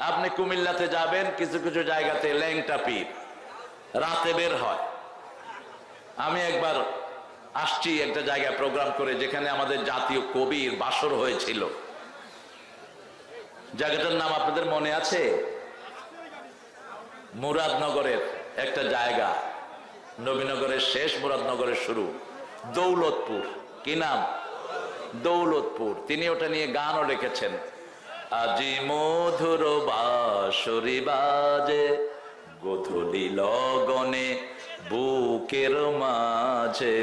আপনি কুমিল্লাতে যাবেন, কিছু কিছু জায়গাতে ল্যাংটা পীর। রাতে বের হয়। আমি একবার আসছি একটা জায়গায় প্রোগ্রাম করে, যেখানে আমাদের জাতীয় কবির বাসর হয়েছিল। জায়গাটার নাম আপনাদের মনে আছে? মুরাদনগরের একটা জায়গা। নবীনগরের শেষ মুরাদনগরের শুরু। দৌলতপুর। কি নাম? দৌলতপুর। তিনি ওটা নিয়ে গানও লিখেছেন আজি মধুর বাসরি বাজে, গধূলি লগনে বুকের মাঝে।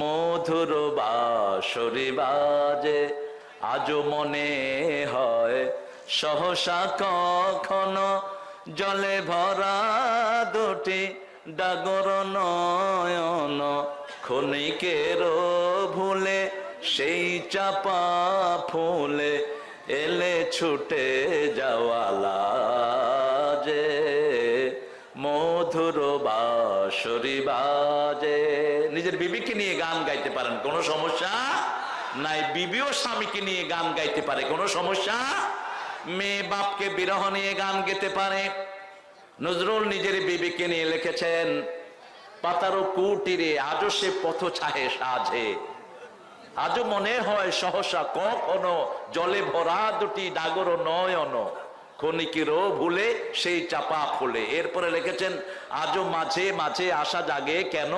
মধুর বাসরি বাজে আজ মনে হয় সহসা কখনো জলে ভরা দুটি ডাগর নয়ন। ক্ষণিকের ভুলে সেই চাপা ফুলে এলে ছুটে যাওয়ালা যে মধুর বাসরি বাজে। নিজের বিবিকে নিয়ে গান গাইতে পারেন, কোনো সমস্যা নাই। বিবিও স্বামীকে নিয়ে গান গাইতে পারে, কোনো সমস্যা? মেয়ে বাপকে বিরহ নিয়ে গান গেতে পারে। নজরুল নিজের বিবিকে নিয়ে লিখেছেন, পাতারো কুটিরে আজও সে পথ ছাহে সাজে। আজও মনে হয় সহসা কখনো জলে ভরা দুটি ডাগর নয়ন ক্ষণিকেরও ভুলে সেই চাপা ফুলে। এরপরে লিখেছেন, আজও মাঝে মাঝে আসা জাগে কেন?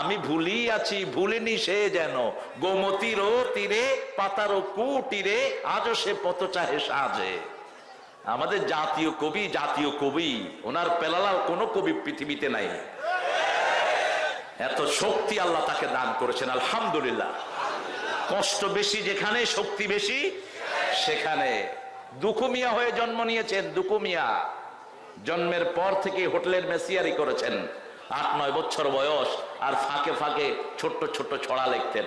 আমি ভুলি আছি, ভুলিনি সে যেন। গোমতিরও তীরে, পাতারও কুটিরে, আজও সে পথ চাহে সাজে। আমাদের জাতীয় কবি জাতীয় কবি, ওনার পেলালাও কোনো কবি পৃথিবীতে নাই। এত শক্তি আল্লাহ তাকে দান করেছেন, আলহামদুলিল্লাহ। কষ্ট বেশি যেখানে, শক্তি বেশি সেখানে। দুকুমিয়া হয়ে জন্ম নিয়েছেন দুকুমিয়া জন্মের পর থেকে হোটেলের মেসিয়ারি করেছেন। আট, নয় বছর বয়স আর ফাঁকে ফাঁকে ছোট্ট ছোট্ট ছড়া লিখতেন।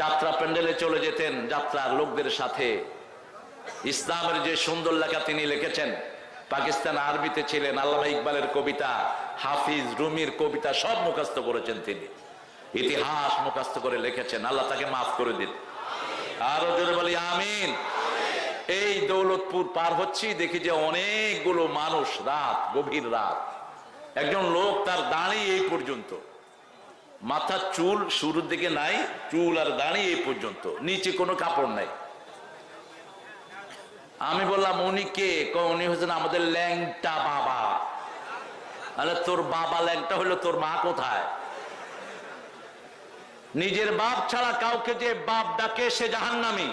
যাত্রা প্যান্ডেলে চলে যেতেন যাত্রার লোকদের সাথে। ইসলামের যে সুন্দর লেখা তিনি লিখেছেন, পাকিস্তান আরবিতে ছিলেন আল্লামা ইকবালের কবিতা, হাফিজ রুমির কবিতা সব মুখস্থ করেছেন তিনি। ইতিহাস মুখাস্ত করে লিখেছেন। আল্লাহ তাকে মাফ করে দিন। আরও জোরে বলি, আমিন। এই দৌলতপুর পার হচ্ছি, দেখি যে অনেকগুলো মানুষ রাত, গভীর রাত। একজন লোক তার দাঁড়িয়ে এই পর্যন্ত। মাথার চুল শুরুর দিকে নাই, চুল আর দাঁড়িয়ে এই পর্যন্ত। নিচে কোনো কাপড় নাই। আমি বললাম, উনি কে? ক- উনি হচ্ছেন আমাদের ল্যাংটা বাবা। আরে তোর বাবা ল্যাংটা হলো তোর মা কোথায়? নিজের বাপ ছাড়া কাউকে যে বাপ ডাকে সে জাহান জাহান্নামি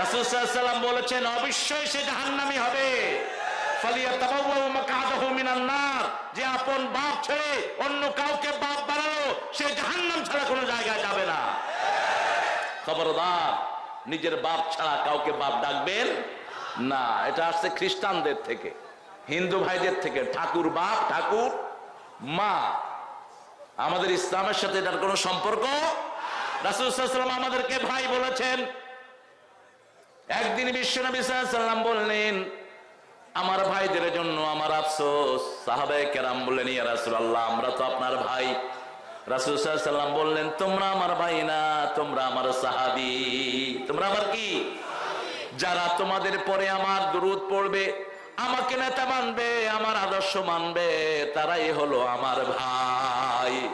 রাসূলুল্লাহ বলেছেন, অবশ্যই সে জাহান জাহান্নামি হবে। যে আপন বাপ ছেড়ে অন্য কাউকে বাপ বানালো, সে জাহান্নাম ছাড়া কোনো জায়গায় যাবে না। খবরদার, নিজের বাপ ছাড়া কাউকে বাপ ডাকবেন না। এটা আসছে খ্রিস্টানদের থেকে, হিন্দু ভাইদের থেকে। ঠাকুর বাপ, ঠাকুর মা। আমাদের ইসলামের সাথে এটার কোনো সম্পর্ক? রাসুলাম আমাদেরকে ভাই বলেছেন। একদিন বিশ্বনবী সাল্লাম বললেন, আমার ভাইদের জন্য আমার আফসোস। সাহাবায়ে কেরাম বললেন, ইয়া রাসূলুল্লাহ, আমরা তো আপনার ভাই। রাসূল সাল্লাম বললেন, তোমরা আমার ভাই না, তোমরা আমার সাহাবি। তোমরা আমার কি? যারা তোমাদের পরে আমার দুরুদ পড়বে আমাকে নেতা মানবে, আমার আদর্শ মানবে, তারাই হলো আমার ভাই।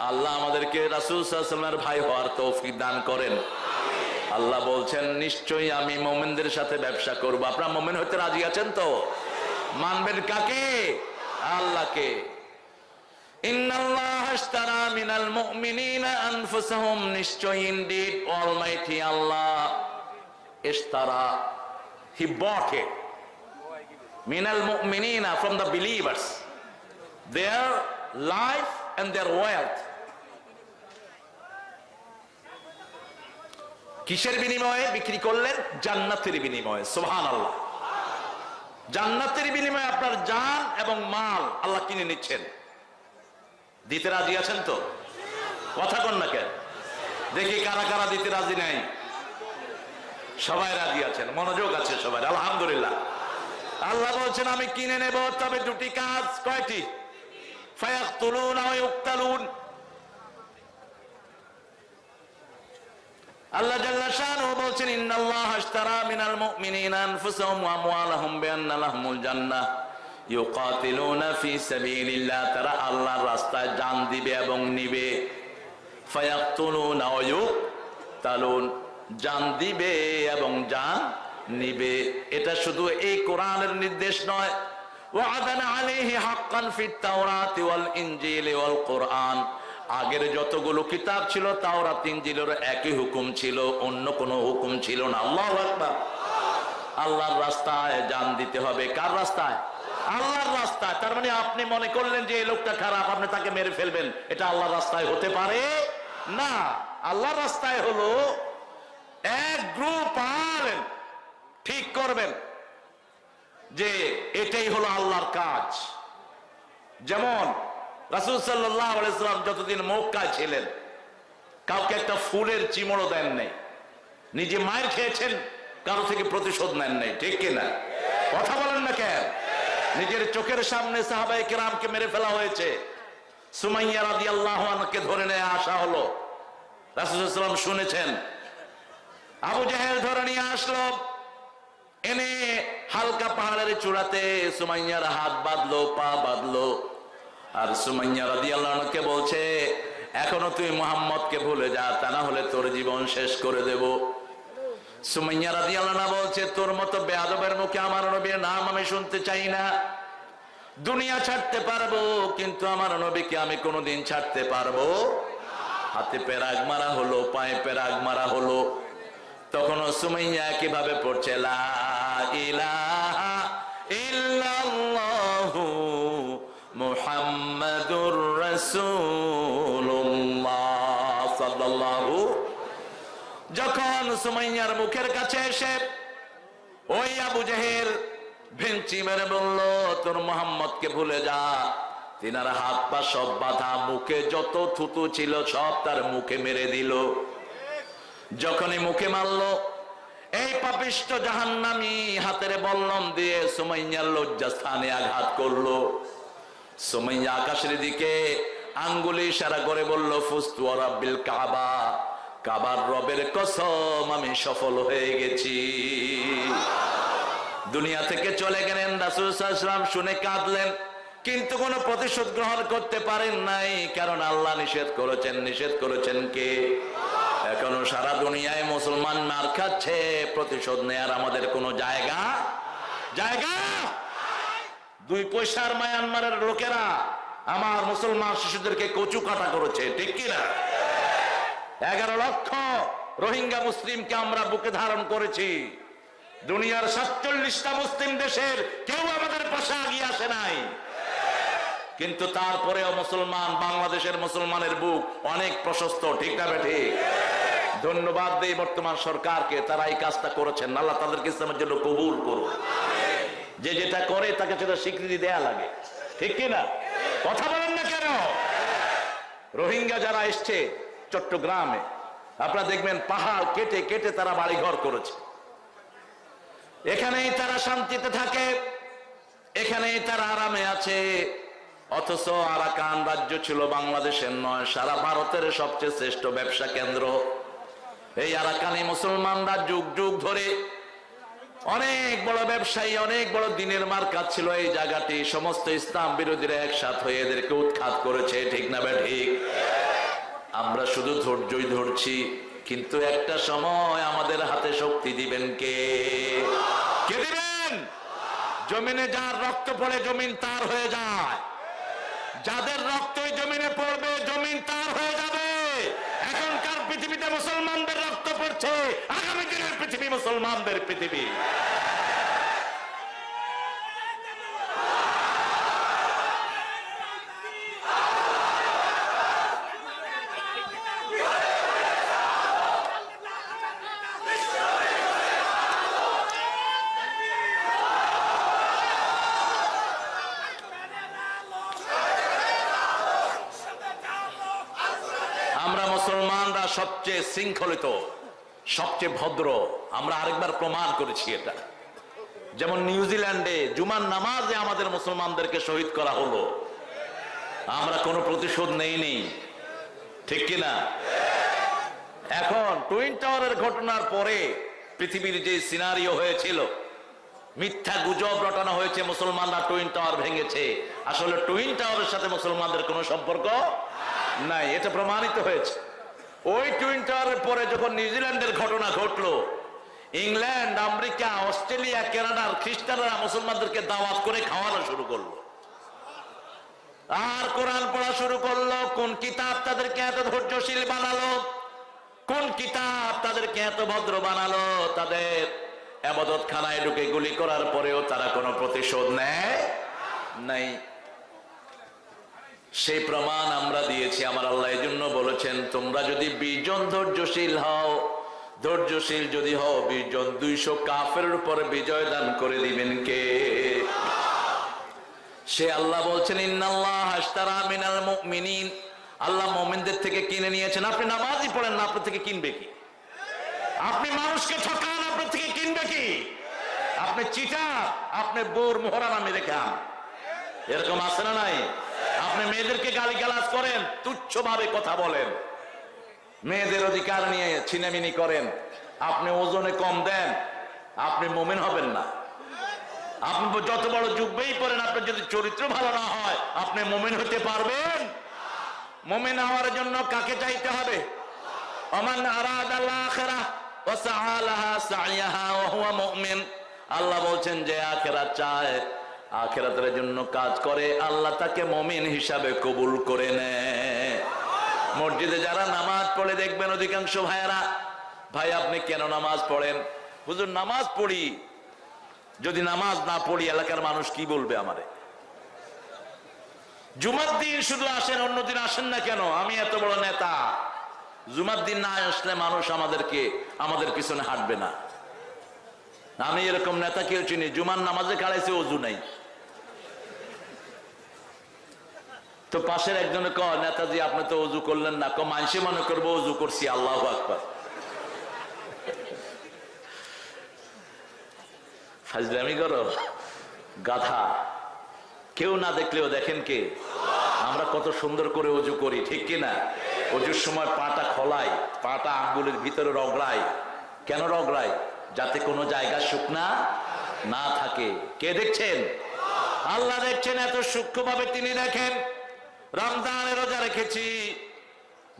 আল্লাহ আমাদেরকে রাসূল সাল্লামের ভাই হওয়ার তৌফিক দান করেন। আল্লাহ বলছেন, নিশ্চয়ই আমি মোমেনদের সাথে ব্যবসা করব। আপনারা মোমেন হইতে রাজি আছেন তো? মানবেন কাকে? আল্লাহকে। আল্লাহ হি bought minal mu'minina from the believers. Their life and their wealth. কিসের বিনিময়ে বিক্রি করলেন? জান্নাতের বিনিময়ে। সোহান জান্নাতের বিনিময়ে আপনার জান এবং মাল আল্লাহ কিনে নিচ্ছেন। দিতে রাজি আছেন তো? কথা কন না কেন? দেখি কারা কারা দিতে রাজি নাই। সবাই রাজি আছেন। মনোযোগ আছে সবাই আলহামদুলিল্লাহ। আল্লাহ বলছেন, আমি কিনে নেব, তবে দুটি কাজ। কয়টি? জান দিবে এবং নিবে। জান দিবে এবং নিবে। এটা শুধু এই কোরআনের নির্দেশ নয়। আগের যতগুলো কিতাব ছিল, তাওরাত ইনজিলের একই হুকুম ছিল, অন্য কোনো হুকুম ছিল না। আল্লাহু আল্লাহর রাস্তায় জান দিতে হবে। কার রাস্তায়? আল্লাহর রাস্তায়। তার মানে আপনি মনে করলেন যে এই লোকটা খারাপ, আপনি তাকে মেরে ফেলবেন। এটা আল্লাহর রাস্তায় হতে পারে? না। আল্লাহর রাস্তায় হলো এক গ্রুপ আলেন ঠিক করবেন যে এটাই হলো আল্লাহর কাজ। যেমন রাসুল সাল্লাম যতদিন মক্কায় ছিলেন, কাউকে একটা ফুলের চিমড়ও দেন নাই। নিজে মায়ের খেয়েছেন, কারও থেকে প্রতিশোধ নেন নাই, ঠিক কিনা কথা বলেন না কেন? নিজের চোখের সামনে সাহাবাই কেরামকে মেরে ফেলা হয়েছে। সুমাইয়া রাদি আল্লাহকে ধরে নিয়ে আসা হলো। রাসুলাম শুনেছেন, আবু জাহেল ধরে নিয়ে আসলো। এনে হালকা পাহাড়ের চূড়াতে সুমাইয়ার হাত বাঁধলো, পা বাঁধলো। আর সুমাইয়া রাদি আল্লাহকে বলছে, এখনও তুই মোহাম্মদকে ভুলে যা, তা না হলে তোর জীবন শেষ করে দেব। সুমাইয়া রাদি আল্লাহ বলছে, তোর মতো বেয়াদবের মুখে আমার নবীর নাম আমি শুনতে চাই না। দুনিয়া ছাড়তে পারব, কিন্তু আমার নবীকে আমি কোনোদিন ছাড়তে পারব হাতে পেরাগ মারা হলো, পায়ে পেরাগ মারা হলো। তখন সুমাইয়া কীভাবে পড়ছে, লা যখন সুমাইয়ার মুখের কাছে এসে ওই আবু জেহেল ভেঞ্চি মেরে বলল, তোর মোহাম্মদকে ভুলে যা। তিনার হাত পা সব বাধা, মুখে যত থুতু ছিল সব তার মুখে মেরে দিল। যখনই মুখে মারলো এই পাপিষ্ট জাহান্নামি হাতের বল্লম দিয়ে সুমাইয়ার লজ্জা স্থানে আঘাত করল। সুমাইয়া আকাশের দিকে আঙ্গুলি ইশারা করে বলল, ফুস্তু রাব্বিল কাবা, কাবার রবের কসম আমি সফল হয়ে গেছি। দুনিয়া থেকে চলে গেলেন রাসুল সাল্লাম শুনে কাঁদলেন, কিন্তু কোনো প্রতিশোধ গ্রহণ করতে পারেন নাই, কারণ আল্লাহ নিষেধ করেছেন নিষেধ করেছেন কে? এখনও সারা দুনিয়ায় মুসলমান মার খাচ্ছে, প্রতিশোধ নেয়ার আমাদের কোনো জায়গা জায়গা দুই পয়সার মায়ানমারের লোকেরা আমার মুসলমান শিশুদেরকে কচু কাটা করেছে, ঠিক কিনা? এগারো লক্ষ রোহিঙ্গা মুসলিমকে আমরা বুকে ধারণ করেছি। দুনিয়ার সাতচল্লিশটা মুসলিম দেশের কেউ আমাদের পাশে আগিয়ে আসে নাই। কিন্তু তারপরেও মুসলমান, বাংলাদেশের মুসলমানের বুক অনেক প্রশস্ত, ঠিক না ঠিক ধন্যবাদ দেই বর্তমান সরকারকে, তারা এই কাজটা করেছেন। আল্লাহ তাদেরকে ইসলামের জন্য কবুল করুন যে যেটা করে, তাকে সেটা স্বীকৃতি দেয়া লাগে। ঠিক কিনা কথা বলেন না কেন? রোহিঙ্গা যারা এসছে চট্টগ্রামে, আপনারা দেখবেন পাহাড় কেটে কেটে তারা বাড়ি ঘর করেছে। এখানেই তারা শান্তিতে থাকে, এখানেই তারা আরামে আছে। অথচ আরাকান রাজ্য ছিল বাংলাদেশের নয়, সারা ভারতের সবচেয়ে শ্রেষ্ঠ ব্যবসা কেন্দ্র। এই আরাকানি মুসলমানরা যুগ যুগ ধরে অনেক বড় ব্যবসায়ী, অনেক বড় দিনের মার্কা ছিল এই জায়গাটি। সমস্ত ইসলাম বিরোধীরা একসাথ হয়ে এদেরকে উৎখাত করেছে, ঠিক না বে ঠিক? আমরা শুধু ধৈর্যই ধরছি, কিন্তু একটা সময় আমাদের হাতে শক্তি দিবেন কে? কে দিবেন? জমিনে যার রক্ত পড়ে জমিন তার হয়ে যায়। যাদের রক্তই জমিনে পড়বে, জমিন তার হয়ে যাবে। এখনকার পৃথিবীতে মুসলমানদের রক্ত পড়ছে। আগামী দিনের পৃথিবী মুসলমানদের পৃথিবী আমরা মুসলমানরা শৃঙ্খলিত, সবচেয়ে ভদ্র, আমরা আরেকবার প্রমাণ করেছি এটা। যেমন নিউজিল্যান্ডে জুমার নামাজে আমাদের মুসলমানদেরকে শহীদ করা হলো। আমরা কোনো প্রতিশোধ নেইনি। ঠিক কিনা এখন টুইন টাওয়ারের ঘটনার পরে পৃথিবীর যে সিনারিও হয়েছিল, মিথ্যা গুজব রটানো হয়েছে, মুসলমানরা টুইন টাওয়ার ভেঙেছে। আসলে টুইন টাওয়ারের সাথে মুসলমানদের কোনো সম্পর্ক নাই। এটা প্রমাণিত হয়েছে। ওই টুইন টাওয়ারের পরে যখন নিউজিল্যান্ডের ঘটনা ঘটলো, ইংল্যান্ড, আমেরিকা, অস্ট্রেলিয়া কানাডার খ্রিস্টানরা মুসলমানদেরকে দাওয়াত করে খাওয়ানো শুরু করল। আর কোরআন পড়া শুরু করল, কোন কিতাব তাদেরকে এত ধৈর্যশীল বানালো? কোন কিতাব তাদেরকে এত ভদ্র বানালো? তাদের আবাদত খানায় ঢুকে গুলি করার পরেও তারা কোনো প্রতিশোধ নেয় নাই। সেই প্রমাণ আমরা দিয়েছি, আমার আল্লাহ এই জন্য বলেছেন, তোমরা যদি বিজন ধৈর্যশীল হও, ধৈর্যশীল যদি হও বিজন দুইশো কাফের উপর বিজয় দান করে দিবেন কে? সে আল্লাহ বলছেন, ইন্নাল্লাহ হাসতারা মিনাল মুমিনিন। আল্লাহ মুমিনদের থেকে কিনে নিয়েছেন। আপনি নামাজই পড়েন না, আপনার থেকে কিনবে কি? আপনি মানুষকে ঠকান, আপনার থেকে কিনবে কি? আপনি চিটা আপনি বোর মোহরা নামে দেখান এরকম আছে না নাই? আপনি মেয়েদেরকে গালি গালাজ করেন তুচ্ছ ভাবে কথা বলেন। মেয়েদের অধিকার নিয়ে ছিনামিনি করেন। আপনি ওজনে কম দেন, আপনি মোমেন হবেন না। আপনি যত বড় যুগবেই পড়েন, আপনার যদি চরিত্র ভালো না হয়, আপনি মোমেন হতে পারবেন। মোমেন হওয়ার জন্য কাকে চাইতে হবে? আল্লাহ আখেরা বলছেন, যে আখেরাত চায় আখেরাতের জন্য কাজ করে, আল্লাহ তাকে মমিন হিসাবে কবুল করে নেয় মসজিদে যারা নামাজ পড়ে, দেখবেন অধিকাংশ ভাইয়েরা, ভাই, আপনি কেন নামাজ পড়েন? হুজুর, নামাজ পড়ি। যদি নামাজ না পড়ি, এলাকার মানুষ কি বলবে আমারে? জুমার দিন শুধু আসেন অন্যদিন আসেন না কেন? আমি এত বড় নেতা। জুমার দিন না আসলে মানুষ আমাদেরকে, আমাদের পিছনে হাঁটবে না। আমি এরকম নেতা কেউ চিনি, জুমার নামাজে খাড়াইছে অজু নাই। তো পাশের একজনে ক নেতাজি, আপনি তো অজু করলেন না। ক মনে করব, অজু করছি, আল্লাহ আকবর। গাধা। কেউ না দেখলেও দেখেন কে? আমরা কত সুন্দর করে অজু করি, ঠিক কিনা অজুর সময় পাটা খোলাই পাটা আঙ্গুলের ভিতরে রগড়াই কেন রগড়াই যাতে কোনো জায়গা শুকনা না থাকে। কে দেখছেন? আল্লাহ দেখছেন এত সূক্ষ্মভাবে তিনি দেখেন। রমজানের রোজা রেখেছি।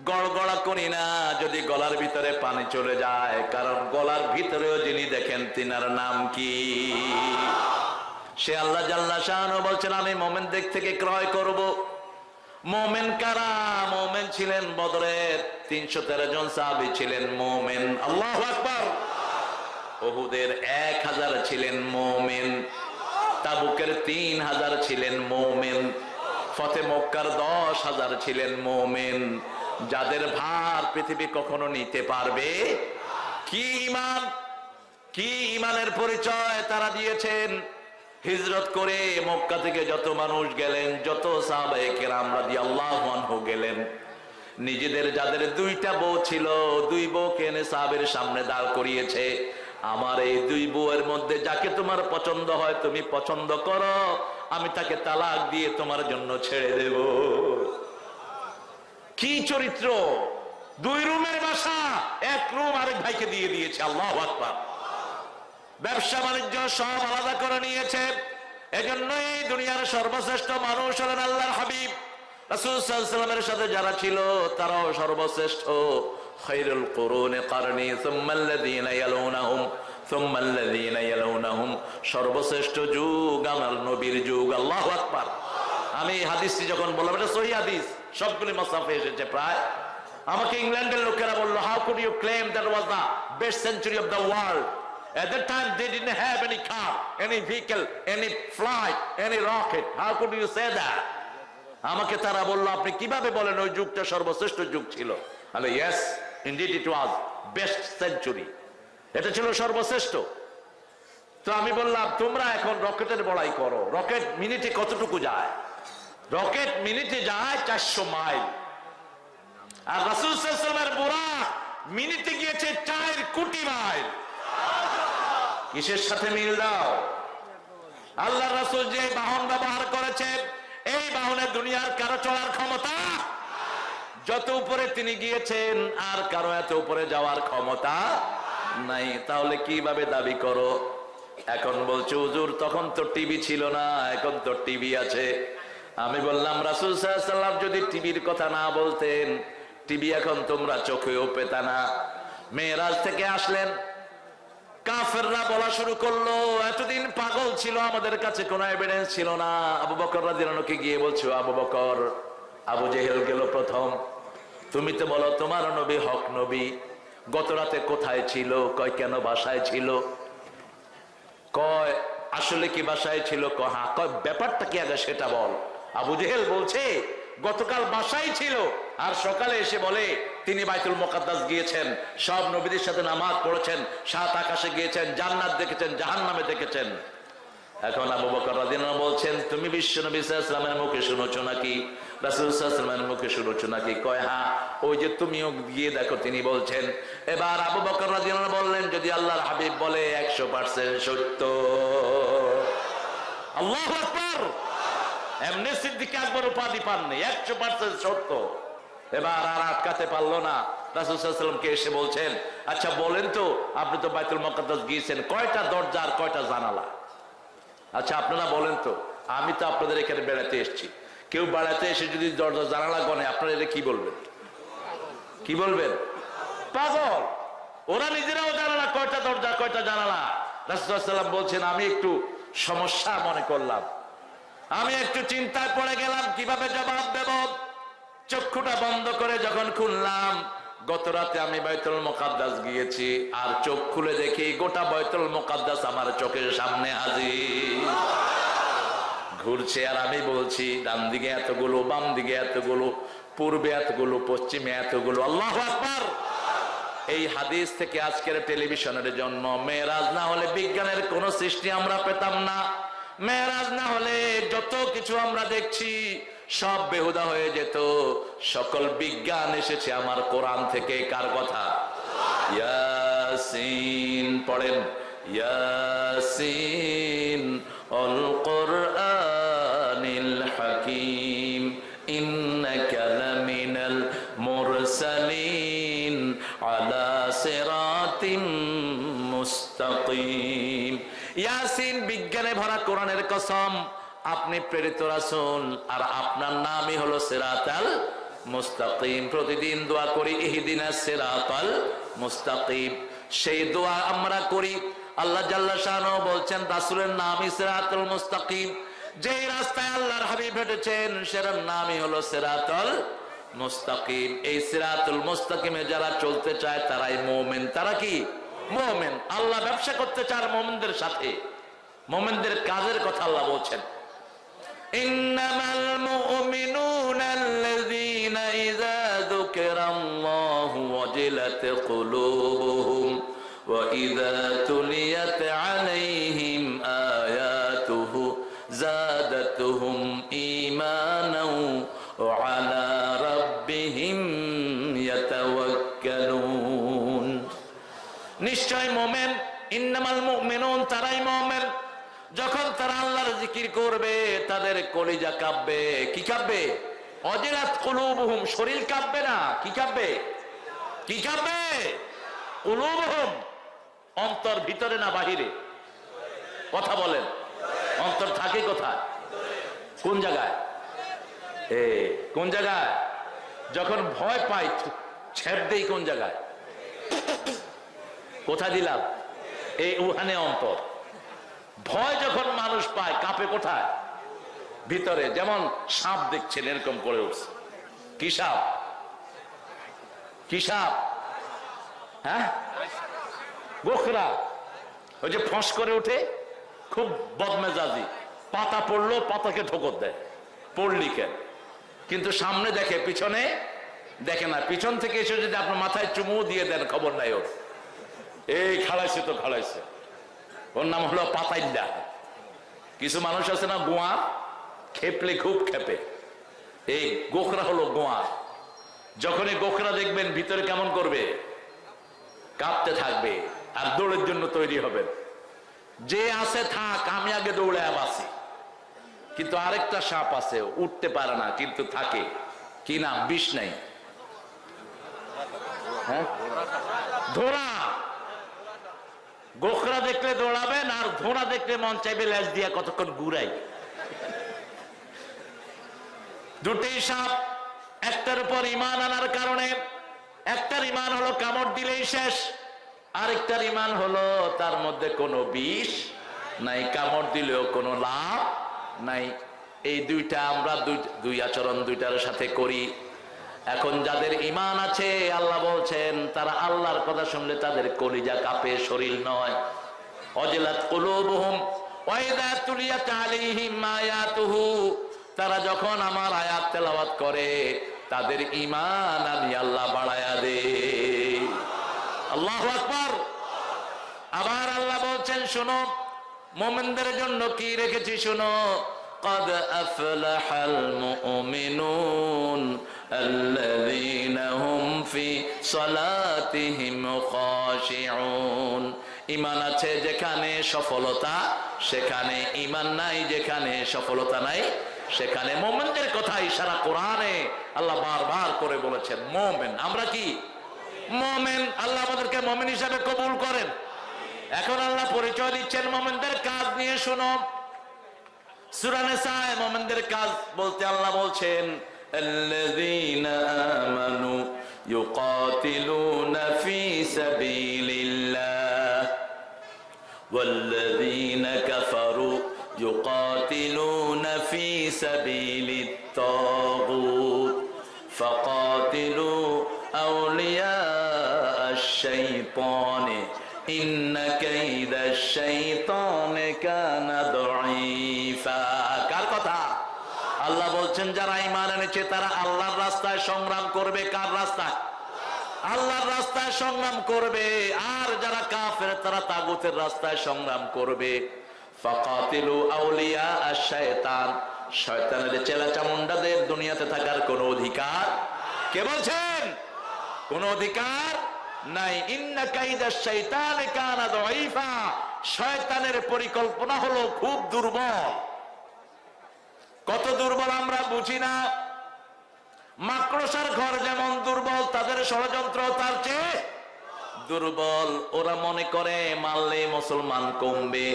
গড়গড়া করি না, যদি গলার ভিতরে পানি চলে যায়, কারণ গলার ভিতরেও যিনি দেখেন তিনার নাম কি? সে আল্লাহ জাল্লা শাহানু বলছেন, আমি মোমেন মোমেনদের থেকে ক্রয় করব। মোমেন কারা? মোমেন ছিলেন বদরের তিনশো তেরো জন সাহাবি ছিলেন মোমেন। আল্লাহ আকবর। ওহুদের এক হাজার ছিলেন মোমেন, তাবুকের তিন হাজার ছিলেন মোমেন, ফতে মক্কার দশ হাজার ছিলেন মোমেন। যাদের ভার পৃথিবী কখনো নিতে পারবে? কি ইমান? কি ইমানের পরিচয় তারা দিয়েছেন? হিজরত করে মক্কা থেকে যত মানুষ গেলেন, যত সাহাবাহিকের আমরা দিয়ে গেলেন, নিজেদের যাদের দুইটা বউ ছিল, দুই বউ কেনে সাহাবের সামনে দাঁড় করিয়েছে। আমার এই দুই বউয়ের মধ্যে যাকে তোমার পছন্দ হয় তুমি পছন্দ করো, আমি তাকে তালাক দিয়ে তোমার জন্য ছেড়ে দেব। কি চরিত্র? দুই রুমের বাসা, এক রুম আরেক ভাইকে দিয়ে দিয়েছে, আল্লাহ ব্যবসা বাণিজ্য সব আলাদা করে নিয়েছে। এজন্যই দুনিয়ার সর্বশ্রেষ্ঠ মানুষ হলেন আল্লাহর হাবিব। রাসূলের সাথে যারা ছিল, তারাও সর্বশ্রেষ্ঠ। খৈরুল কুরুনে কারণী সুম্মাল্লাযীনা ইয়ালুনাহুম সুম্মাল্লাযীনা ইয়ালুনাহুম সর্বশ্রেষ্ঠ যুগ আমার নবীর যুগ আল্লাহু আকবার। আমি এই হাদিসটি যখন বললাম এটা সহি হাদিস সবগুলি মাসাফে এসেছে প্রায়। আমাকে ইংল্যান্ডের লোকেরা বলল how could you claim that was the best century of the world At that time, they didn't have any car, any vehicle, any flight, any rocket. How could you say that? আমাকে তারা বলল আপনি কীভাবে বলেন ওই যুগটা সর্বশ্রেষ্ঠ যুগ ছিল? আলে yes indeed it was best century এটা ছিল সর্বশ্রেষ্ঠ। তো আমি বললাম, তোমরা এখন রকেটের বড়াই করো। রকেট মিনিটে কতটুকু যায়? রকেট মিনিটে যায় চারশো মাইল। আর রাসুল সাল্লামের বুড়া মিনিটে গিয়েছে চার কোটি মাইল। কিসের সাথে মিল দাও? আল্লাহ রাসুল যে বাহন ব্যবহার করেছে এই বাহনে দুনিয়ার কারও চলার ক্ষমতা যত উপরে তিনি গিয়েছেন, আর কারও এত উপরে যাওয়ার ক্ষমতা নাই। তাহলে কীভাবে দাবি করো? এখন বলছে, হুজুর, তখন তো টিভি ছিল না, এখন তো টিভি আছে। আমি বললাম, রাসুল সাল্লাম যদি টিভির কথা না বলতেন, টিভি এখন তোমরা চোখেও পেতা না। মেয়েরাজ থেকে আসলেন। কাফেররা বলা শুরু করল, এতদিন পাগল ছিল, আমাদের কাছে কোনো এভিডেন্স ছিল না। আবু বকর রাদিয়াল্লাহুকে গিয়ে বলছো, আবু বকর, আবু জেহেল গেল প্রথম। তুমি তো বলো, তোমার নবী হক নবী। গত রাতে কোথায় ছিল? কয়, কেন বাসায় ছিল? কয়, আসলে কি বাসায় ছিল? কয় হ্যাঁ। কয়, ব্যাপারটা কি আগে সেটা বল। আবু জেহেল বলছে, গতকাল বাসায় ছিল। আর সকালে এসে বলে, তিনি বাইতুল মোকাদ্দাস গিয়েছেন। সব নবীদের সাথে নামাজ পড়েছেন। সাত আকাশে গিয়েছেন, জান্নাত দেখেছেন জাহান নামে দেখেছেন। এখন আবু বকর বলছেন, তুমি বিশ্ব নবী সাল্লামের মুখে শুনেছো নাকি? রাসূল সাল্লামের মুখে শুনেছো নাকি? কয় হ্যাঁ ওই যে তুমিও গিয়ে দেখো, তিনি বলছেন। এবার আবু বকর রাদিয়াল্লাহু বললেন, যদি আল্লাহর হাবিব বলে 100% সত্য। আল্লাহু আকবার! এমনি সিদ্দিক আকবর উপাধি পাননি 100% সত্য। এবার আর আটকাতে পারল না। রাসূল সাল্লামকে এসে বলছেন আচ্ছা বলেন তো, আপনি তো বাইতুল মুকাদ্দাস গিয়েছেন, কয়টা দরজা আর কয়টা জানালা? আচ্ছা আপনারা বলেন তো, আমি তো আপনাদের এখানে বেড়াতে এসেছি। কেউ বেড়াতে এসে যদি দরজা জানালা গনে, আপনারা এটা কি বলবেন? কি বলবেন? পাগল! ওরা নিজেরাও জানে না কয়টা দরজা, কয়টা জানালা? রাসুলাম বলছেন, আমি একটু সমস্যা মনে করলাম। আমি একটু চিন্তায় পড়ে গেলাম, কীভাবে জবাব দেব? চক্ষুটা বন্ধ করে যখন খুললাম, গত রাতে আমি বাইতুল মোকাদ্দাস গিয়েছি, আর চোখ খুলে দেখি গোটা বাইতুল মোকাদ্দাস আমার চোখের সামনে হাজির। ঘুরছে আর আমি বলছি ডান দিকে এতগুলো বাম দিকে এতগুলো, পূর্বে এতগুলো, পশ্চিমে এতগুলো। আল্লাহ এই হাদিস থেকে আজকের টেলিভিশনের জন্ম মেয়েরাজ না হলে বিজ্ঞানের কোন সৃষ্টি আমরা পেতাম না। মেয়েরাজ না হলে যত কিছু আমরা দেখছি, সব বেহুদা হয়ে যেত। সকল বিজ্ঞান এসেছে আমার কোরআন থেকে, কার কথা? পড়েন। ইয়াসিন, অল ভরা কোরআনের কসম, আপনি প্রেরিত রাসূল, আর আপনার নামই হলো সিরাতাল মুস্তাকিম। প্রতিদিন দোয়া করি, ইহদিনা সিরাতাল মুস্তাকিম। সেই দোয়া আমরা করি, আল্লাহ জাল্লা শাহ বলছেন, রাসূলের নামই সিরাতুল মুস্তাকিম। যেই রাস্তায় আল্লাহর হাবিব হেঁটেছেন সেটার নামই হলো সিরাতুল মুস্তাকিম। এই সিরাতুল মুস্তাকিমে যারা চলতে চায়, তারাই মোমেন। তারা কি? মোমেন। আল্লাহ ব্যবসা করতে চায় মুমিনদের সাথে। মোমেনদের কাজের কথা আল্লাহ বলছেন। ইন্নামাল মুমিনুনা ইযা যুকিরাল্লাহু ওয়াজিলাত কুলুবুহুম ওয়া তাদের কলিজা কাঁপবে। কি কাঁপবে? অজেরাত কুলুবহুম, শরীর কাঁপবে না? কি কাঁপবে? কি কাঁপবে? কুলুবহুম, অন্তর ভিতরে না বাহিরে? কথা বলেন। অন্তর থাকে কোথায়? কোন জায়গায়? কোন জায়গায়? যখন ভয় পাই ছেপ দেই কোন জায়গায়? কোথা দিলাম? এই উহানে অন্তর। ভয় যখন মানুষ পায়, কাঁপে কোথায়? ভিতরে যেমন সাপ দেখছেন, এরকম করে উঠছে। কি সাপ? কি সাপ? হ্যাঁ? গোখরা। ওই যে ফস করে উঠে খুব বদমেজাজি। পাতা পড়ল, পাতাকে ঠোকর দেয়। পড়লি কেন? কিন্তু সামনে দেখে, পিছনে দেখে না। পিছন থেকে এসে যদি আপনার মাথায় চুমু দিয়ে দেন, খবর নাই ওর। এই খাড়াইছে তো খাড়াইছে ওর নাম হলো পাতাইল্লা। কিছু মানুষ আছে না গোয়া খেপলে খুব খেপে। এই গোখরা হলো গোয়া। যখনই গোখরা দেখবেন ভিতরে কেমন করবে, কাঁপতে থাকবে আর দৌড়ের জন্য তৈরি হবে যে আছে থাক, আমি আগে দৌড়ে বাসি কিন্তু আরেকটা সাপ আছে, উঠতে পারে না, কিন্তু থাকে। কি নাম? বিষ নাই। হ্যাঁ? গোখরা দেখলে দৌড়াবেন আর ধোড়া দেখলে মন চাইবে ল্যাস দিয়া কতক্ষণ ঘুরাই। দুটি সাপ, একটার উপর ইমান আনার কারণে, একটার ইমান হলো কামড় দিলেই শেষ, আরেকটার ইমান হলো তার মধ্যে কোনো বিষ নাই, কামড় দিলেও কোনো লাভ নাই। এই দুইটা আমরা দুই আচরণ দুইটার সাথে করি। এখন যাদের ইমান আছে, আল্লাহ বলছেন, তারা আল্লাহর কথা শুনলে তাদের কলিজা কাঁপে, শরীর নয়। অজলাত কুলুবুহুম ওয়াইদা তুলিয়াত আলাইহিম আয়াতুহু তারা যখন আমার আয়াত তেলাওয়াত করে তাদের ইমান আমি আল্লাহ বাড়ায়া দে আল্লাহু আকবার আবার আল্লাহ বলছেন শোনো মোমেনদের জন্য কি রেখেছি শোনো قد أفلح المؤمنون الذين هم في صلاتهم خاشعون ইমান আছে যেখানে সফলতা সেখানে ইমান নাই যেখানে সফলতা নাই সেখানে মোমেনদের কথা ইশারা কোরআনে আল্লাহ বারবার করে বলেছেন মোমেন আমরা কি মোমেন আল্লাহ আমাদেরকে মোমেন হিসাবে কবুল করেন এখন আল্লাহ পরিচয় দিচ্ছেন মোমেনদের কাজ নিয়ে শুনো সুরানে সায় মোমেনদের কাজ বলতে আল্লাহ বলছেন الذين آمنوا يقاتلون في سبيل الله الشيطان إن كيد الشيطان كان ضعيفا কার কথা আল্লাহ বলছেন যারা ইমান এনেছে তারা আল্লাহর রাস্তায় সংগ্রাম করবে কার রাস্তায় আল্লাহর রাস্তায় সংগ্রাম করবে আর যারা কাফের তারা তাগুতের রাস্তায় সংগ্রাম করবে ফাকাতিলু আউলিয়া আশ-শায়তান শয়তানের চেলা চামুন্ডাদের দুনিয়াতে থাকার কোনো অধিকার কে বলছেন কোন অধিকার নাই শয়তানের পরিকল্পনা হলো খুব দুর্বল। কত দুর্বল আমরা বুঝি না। মাকড়সার ঘর যেমন দুর্বল, তাদের ষড়যন্ত্র তার চেয়ে দুর্বল। ওরা মনে করে মারলে মুসলমান কমবে,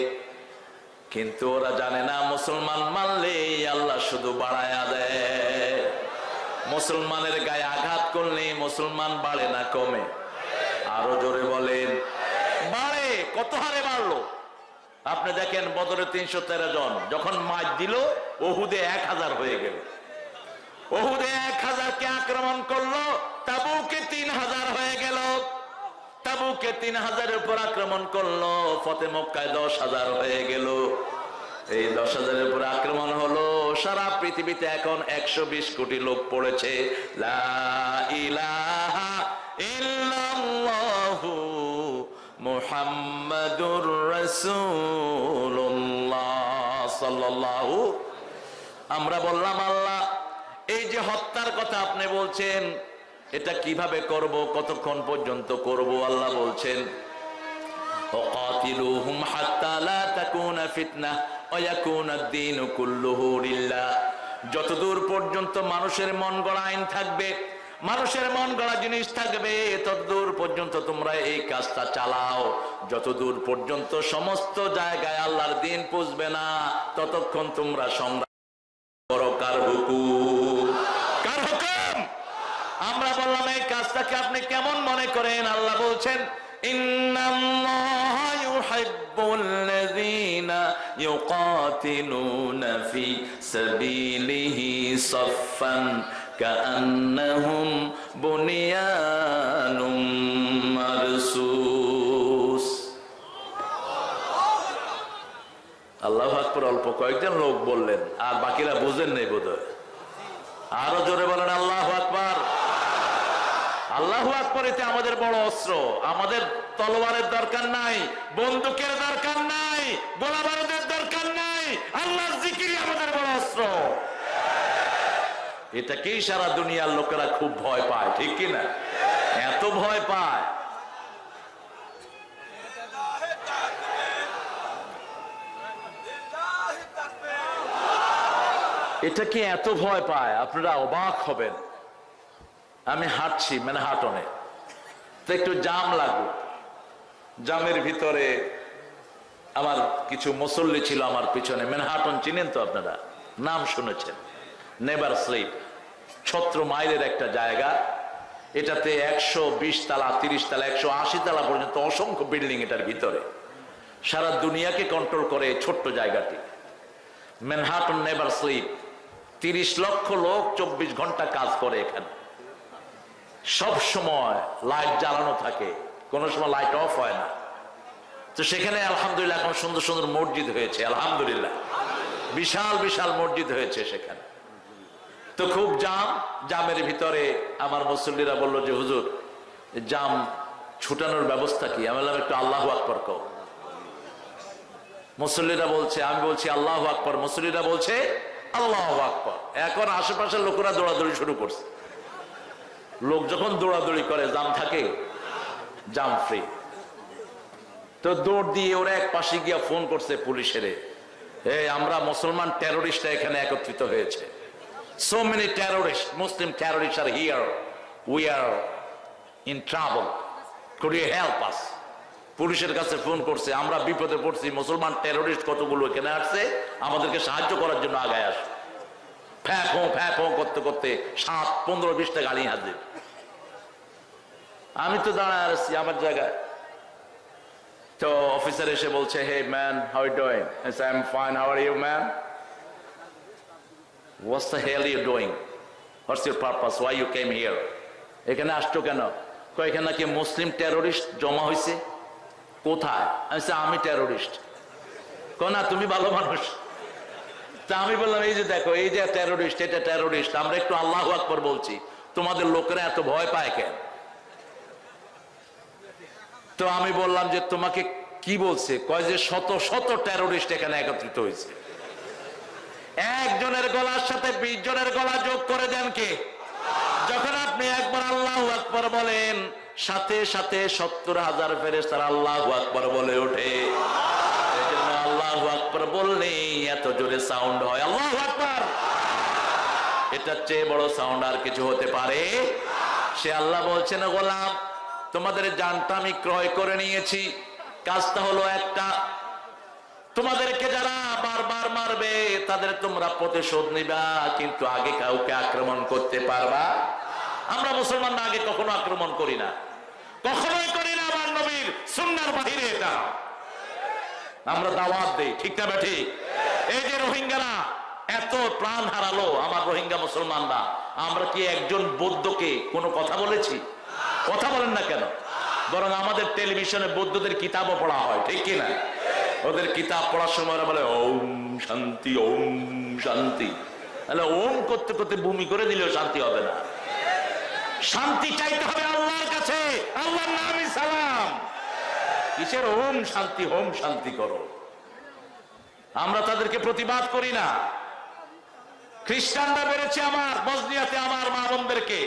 কিন্তু ওরা জানে না মুসলমান মারলে আল্লাহ শুধু বাড়ায়া দেয়। মুসলমানের গায়ে আঘাত করলে মুসলমান বাড়ে না, কমে আরও জোরে বলেন বাড়ে কত হারে বাড়লো আপনি দেখেন বদরে তিনশো তেরো জন। যখন মাছ দিল, ওহুদে এক হাজার হয়ে গেল। ওহুদে এক হাজারকে আক্রমণ করল? তাবুকে তিন হাজার হয়ে গেল। তাবুকে তিন হাজারের উপর আক্রমণ করল। ফতে মক্কায় দশ হাজার হয়ে গেল। এই দশ হাজারের উপর আক্রমণ হলো। সারা পৃথিবীতে এখন একশো বিশ কোটি লোক পড়েছে। লা ইলাহা ইল্লাল্লাহু মুহাম্মাদুর রাসূলুল্লাহ সাল্লাল্লাহু আমরা বললাম আল্লাহ এই যে হত্যার কথা আপনি বলছেন এটা কিভাবে করব কতক্ষণ পর্যন্ত করব আল্লাহ বলছেন وقاتلوهم حتى لا تكون فتنة ويكون الدين كله لله যতদূর পর্যন্ত মানুষের মন গড়া আইন থাকবে মানুষের মন গড়া জিনিস থাকবে ততদূর পর্যন্ত তোমরা এই কাজটা চালাও। যতদূর পর্যন্ত সমস্ত জায়গায় আল্লাহর দিন পুষবে না, ততক্ষণ তোমরা সংগ্রাম করো কার কার হুকুম? আমরা বললাম, এই কাজটাকে আপনি কেমন মনে করেন? আল্লাহ বলছেন ইউকাতিলুনা কাআন্নাহুম বুনিয়ানুম মারসুস। আল্লাহ আকবর, অল্প কয়েকজন লোক বললেন, আর বাকিরা বুঝেন নেই বোধ আরও জোরে বলেন, আল্লাহ আকবর। আল্লাহ আকবর, এতে আমাদের বড় অস্ত্র। আমাদের তলোয়ারের দরকার নাই, বন্দুকের দরকার নাই, গোলাবারুদের দরকার নাই। আল্লাহর জিকিরই আমাদের বড় অস্ত্র। এটাকেই সারা দুনিয়ার লোকেরা খুব ভয় পায়, ঠিক কিনা এত ভয় পায়। এটাকে এত ভয় পায়, আপনারা অবাক হবেন। আমি হাঁটছি মানে হাটনে তো একটু জাম লাগল জামের ভিতরে আমার কিছু মুসল্লি ছিল আমার পিছনে। মেনহাটন চিনেন তো আপনারা? নাম শুনেছেন। Never slip. ছত্র মাইলের একটা জায়গা। এটাতে একশো বিশ তালা, তিরিশ তালা, একশো আশি তালা পর্যন্ত অসংখ্য বিল্ডিং এটার ভিতরে। সারা দুনিয়াকে কন্ট্রোল করে ছোট্ট জায়গাটি। ম্যানহাটন নেভার স্লিপ তিরিশ লক্ষ লোক চব্বিশ ঘণ্টা কাজ করে এখানে। সব সময় লাইট জ্বালানো থাকে। কোনো সময় লাইট অফ হয় না। তো সেখানে আলহামদুলিল্লাহ এখন সুন্দর সুন্দর মসজিদ হয়েছে, আলহামদুলিল্লাহ। বিশাল বিশাল মসজিদ হয়েছে সেখানে। তো খুব জাম, জামের ভিতরে আমার মুসল্লিরা বলল যে, হুজুর, জাম ছুটানোর ব্যবস্থা কি? আমি একটু আল্লাহ আকবর কও। মুসল্লিরা বলছে, আমি বলছি, আল্লাহ আকবর। মুসল্লিরা বলছে, আল্লাহ আকবর। এখন আশেপাশের লোকেরা দৌড়াদৌড়ি শুরু করছে। লোক যখন দৌড়াদৌড়ি করে, জাম থাকে? জাম ফ্রি তো দৌড় দিয়ে ওরা এক পাশে গিয়া ফোন করছে পুলিশের এই আমরা মুসলমান টেরোরিস্টরা এখানে একত্রিত হয়েছে। So many terrorist Muslim terrorist are here we are in travel could you help us পুলিশের কাছে ফোন করছে, আমরা বিপদে পড়ছি, মুসলমান টেরোরিস্ট কতগুলো এখানে আসছে? আমাদেরকে সাহায্য করার জন্য আগায় আসে। ফ্যাঁ ফোঁ ফ্যাঁ ফোঁ করতে করতে সাত, পনেরো, বিশটা গাড়ি হাজির আমি তো দাঁড়ায় আসছি আমার জায়গায়। তো অফিসার এসে বলছে hey man how doing I am fine how are you man what's the hell you doing what's your purpose why you came here এখানে আসছো কেন? কয়, এখানে নাকি মুসলিম টেরোরিস্ট জমা হয়েছে কোথায়? আমি আমি টেরোরিস্ট না, তুমি ভালো মানুষ। তা আমি বললাম, এই যে দেখো, এই যে টেরোরিস্ট এটা টেরোরিস্ট আমরা একটু আল্লাহ আকবর বলছি। তোমাদের লোকেরা এত ভয় পায় কেন? তো আমি বললাম যে তোমাকে কি বলছে? কয় যে শত শত টেরোরিস্ট এখানে একত্রিত হয়েছে একজনের গলার সাথে বিশ জনের গলা যোগ করে দেন কে? যখন আপনি একবার আল্লাহ আকবর বলেন, সাথে সাথে সত্তর হাজার ফেরেস তারা আল্লাহ আকবর বলে ওঠে। আল্লাহ আকবর বললেই এত জোরে সাউন্ড হয়। আল্লাহ আকবর! এটার চেয়ে বড় সাউন্ড আর কিছু হতে পারে? সে আল্লাহ বলছেন গোলাম, তোমাদের জানটা আমি ক্রয় করে নিয়েছি। কাজটা হলো একটা তোমাদেরকে যারা বারবার মারবে, তাদের তোমরা প্রতিশোধ নিবা, কিন্তু আগে কাউকে আক্রমণ করতে পারবা। আমরা মুসলমান আগে কখনো আক্রমণ করি না। কখনোই করি না, আমার নবীর সুন্নার বাহিরে এটা। আমরা দাওয়াত দেই, ঠিক না ঠিক এই যে রোহিঙ্গারা এত প্রাণ হারালো আমার রোহিঙ্গা মুসলমানরা, আমরা কি একজন বৌদ্ধকে কোনো কথা বলেছি? কথা বলেন না কেন? বরং আমাদের টেলিভিশনে বৌদ্ধদের কিতাবও পড়া হয়, ঠিক কি না ওদের কিতাব পড়ার সময় ওরা বলে, ওম শান্তি ওম শান্তি। তাহলে ওম করতে করতে ভূমি করে দিলেও শান্তি হবে না। শান্তি চাইতে হবে আল্লাহর কাছে। আল্লাহর নামই সালাম। কিসের ওম শান্তি, হোম শান্তি করো? আমরা তাদেরকে প্রতিবাদ করি না। খ্রিস্টানরা বেড়েছে আমার বজনিয়াতে আমার মা বোনদেরকে।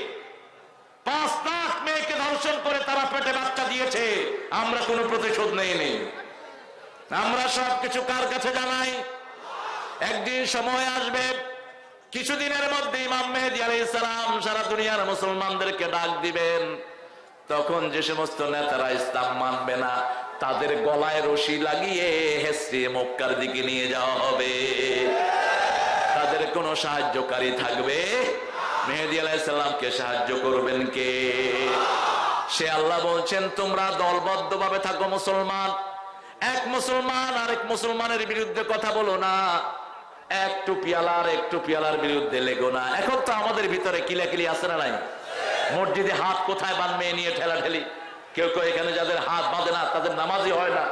পাঁচ লাখ মেয়েকে ধর্ষণ করে তারা পেটে বাচ্চা দিয়েছে। আমরা কোনো প্রতিশোধ নেই নেই। আমরা সব কিছু কার কাছে জানাই? একদিন সময় আসবে, কিছুদিনের মধ্যে ইমাম মেহেদি আলাইহিস সালাম সারা দুনিয়ার মুসলমানদেরকে ডাক দিবেন। তখন যে সমস্ত নেতারা ইসলাম মানবে না, তাদের গলায় রশি লাগিয়ে হেসে মক্কার দিকে নিয়ে যাওয়া হবে। তাদের কোনো সাহায্যকারী থাকবে? মেহেদি আলাইসাল্লামকে সাহায্য করবেন কে? সে আল্লাহ বলছেন, তোমরা দলবদ্ধ ভাবে থাকো মুসলমান। এক মুসলমান আরেক মুসলমানের বিরুদ্ধে কথা বলো না। একটু পিয়ালার একটু পিয়ালার বিরুদ্ধে লেগো না। এখন তো আমাদের ভিতরে কিলাকিলি আছে না নাই? মসজিদে হাত কোথায় বানবে নিয়ে ঠেলা ঠেলি কেউ কেউ এখানে যাদের হাত বাঁধে না, তাদের নামাজই হয় না।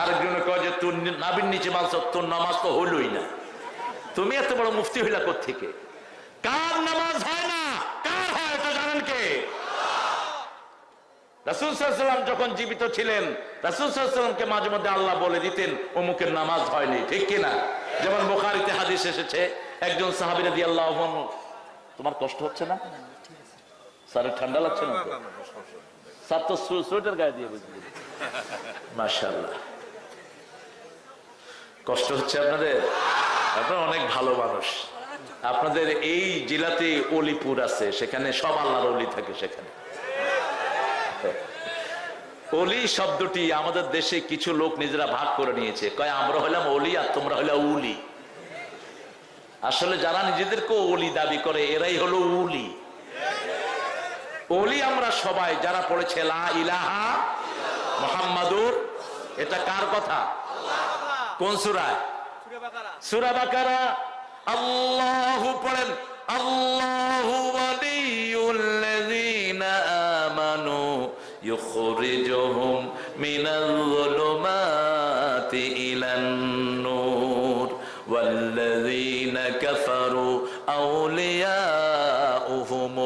আরেকজনে কয় যে, তোর নাবির নিচে মানছ তোর নামাজ তো হইলই না। তুমি এত বড় মুফতি হইলা থেকে কার নামাজ হয় না কার হয় এটা জানেন কে রাসুলসাল্লাম যখন জীবিত ছিলেন রাসুলসাল্লামকে মাঝে মধ্যে আল্লাহ বলে দিতেন, অমুকের নামাজ হয়নি, ঠিক কিনা? যেমন বোখারিতে হাদিস এসেছে, একজন সাহাবিরা আল্লাহ তোমার কষ্ট হচ্ছে না? স্যার ঠান্ডা লাগছে না? স্যার, তো সোয়েটার গায়ে দিয়ে কষ্ট হচ্ছে আপনাদের? আপনারা অনেক ভালো মানুষ। আপনাদের এই জেলাতে অলিপুর আছে, সেখানে সব আল্লাহর অলি থাকে সেখানে। অলি শব্দটি আমাদের দেশে কিছু লোক নিজেরা ভাগ করে নিয়েছে। কয়, আমরা হলাম অলি আর তোমরা হইলা উলি। আসলে যারা নিজেদেরকে অলি দাবি করে, এরাই হলো উলি। অলি আমরা সবাই, যারা পড়েছে, লা ইলাহা মোহাম্মদুর, এটা কার কথা? কোন সুরায়? সুরা আল্লাহু পড়েন, আল্লাহু আমানু يخرجهم من الظلمات إلى النور. والذين كفروا أولياؤهم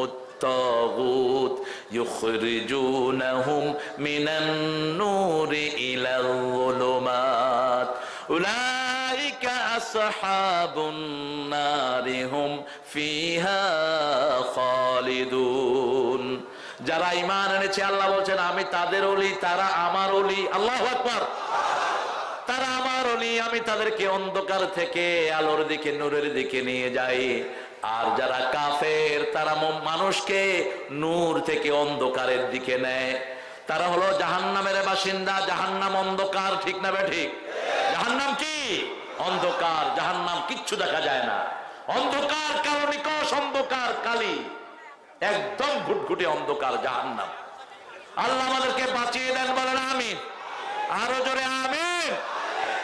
الطاغوت يخرجونهم من النور إلى الظلمات. أولئك أصحاب النار هم فيها خالدون. যারা ইমান এনেছে, আল্লাহ বলছেন, আমি তাদের অলি, তারা আমার অলি। আল্লাহ আকবার। তারা আমার অলি, আমি তাদেরকে অন্ধকার থেকে আলোর দিকে, নূরের দিকে নিয়ে যাই। আর যারা কাফের, তারা মানুষকে নূর থেকে অন্ধকারের দিকে নেয়। তারা হলো জাহান্নামের বাসিন্দা। জাহান্নাম অন্ধকার, ঠিক না বে ঠিক? জাহান্নাম কি? অন্ধকার। জাহান্নাম কিচ্ছু দেখা যায় না। অন্ধকার কালো অন্ধকার কালি। একদম ঘুটঘুটে অন্ধকার জাহান্নাম। আল্লাহ আমাদেরকে বাঁচিয়ে দেন বলেন আমিন। আরও জোরে আমিন।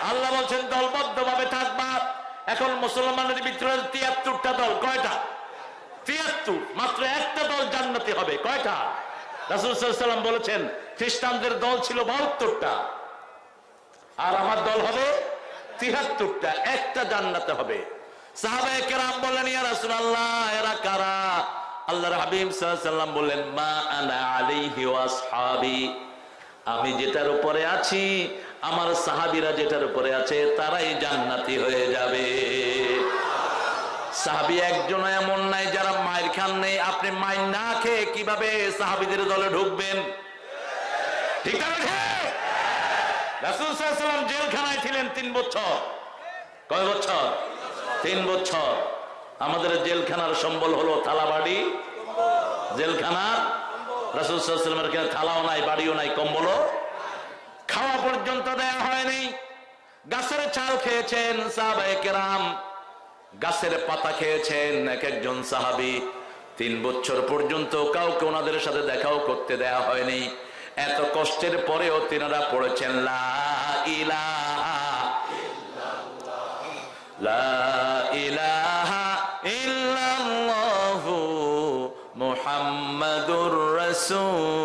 আল্লাহ বলছেন দলবদ্ধ ভাবে থাকবা। এখন মুসলমানের ভিতরে তিয়াত্তরটা দল, কয়টা? তিয়াত্তর, মাত্র একটা দল জান্নাতি হবে, কয়টা? রাসুলাম বলেছেন, খ্রিস্টানদের দল ছিল বাহাত্তরটা। আর আমার দল হবে তিহাত্তরটা একটা জান্নাতে হবে। সাহাবায়ে কেরাম বললেন, ইয়া রাসূলুল্লাহ, এরা কারা? আল্লাহর হাবিব সাল্লাম বললেন, মা আনা আলাইহি ওয়া আসহাবি। আমি যেটার উপরে আছি, আমার সাহাবিরা যেটার উপরে আছে, তারাই জান্নাতি হয়ে যাবে। সাহাবি একজন এমন নাই, যারা মায়ের খান নেই। আপনি মায়ের না খেয়ে কীভাবে সাহাবীদের দলে ঢুকবেন? ঠিক রাসূল সাল্লাম জেলখানায় ছিলেন তিন বছর। কয় বছর? তিন বছর। আমাদের জেলখানার সম্বল হলো রাসুল সাল্লামের এখানে থালাও নাই, বাড়িও নাই, কম্বলও। খাওয়া পর্যন্ত দেয়া হয়নি। গাছের চাল খেয়েছেন সাহাবায়ে গাছের পাতা খেয়েছেন এক একজন সাহাবি। তিন বছর পর্যন্ত কাউকে ওনাদের সাথে দেখাও করতে দেয়া হয়নি। এত কষ্টের পরেও তিনারা পড়েছেন, লা ইলাহা লা السوء